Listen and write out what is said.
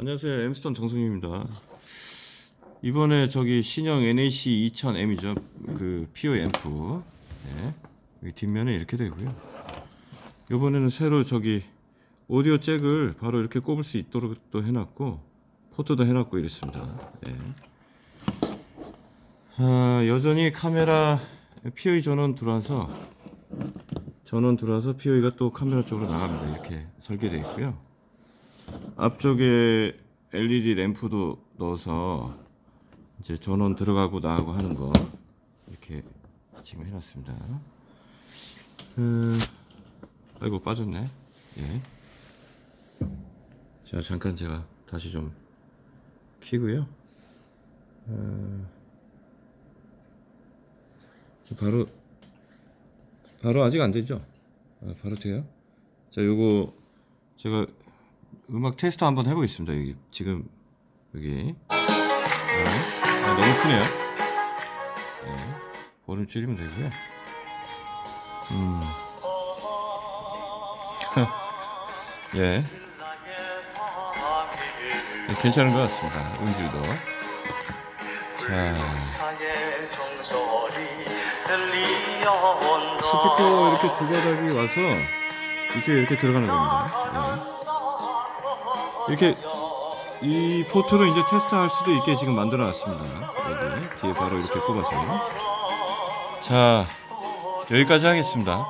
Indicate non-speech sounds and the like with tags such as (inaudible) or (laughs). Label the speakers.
Speaker 1: 안녕하세요. 엠스톤 정승입니다. 이번에 저기 신형 NAC 2000M이죠. 그 PO 앰프. 네. 여기 뒷면에 이렇게 되고요. 이번에는 새로 저기 오디오 잭을 바로 이렇게 꼽을 수 있도록 또 해놨고 포트도 해놨고 이랬습니다. 네. 아, 여전히 카메라 POE 전원 들어와서 전원 들어와서 POE가 또 카메라 쪽으로 나갑니다. 이렇게 설계되어 있고요. 앞쪽에 LED 램프도 넣어서 이제 전원 들어가고 나가고 하는 거 이렇게 지금 해놨습니다. 음, 아이고 빠졌네. 예. 자 잠깐 제가 다시 좀 키고요. 어, 저 바로 바로 아직 안 되죠? 아, 바로 돼요? 자 요거 제가 음악 테스트 한번 해보겠습니다. 여기 지금 여기 네. 아, 너무 크네요. 네. 볼륨 줄이면 되고요. 음. (laughs) 예. 네, 괜찮은 것 같습니다. 음질도. 자, 스피커 이렇게 두 가닥이 와서 이제 이렇게 들어가는 겁니다. 예. 이렇게 이 포트로 이제 테스트할 수도 있게 지금 만들어 놨습니다. 여기 뒤에 바로 이렇게 꼽아서. 자, 여기까지 하겠습니다.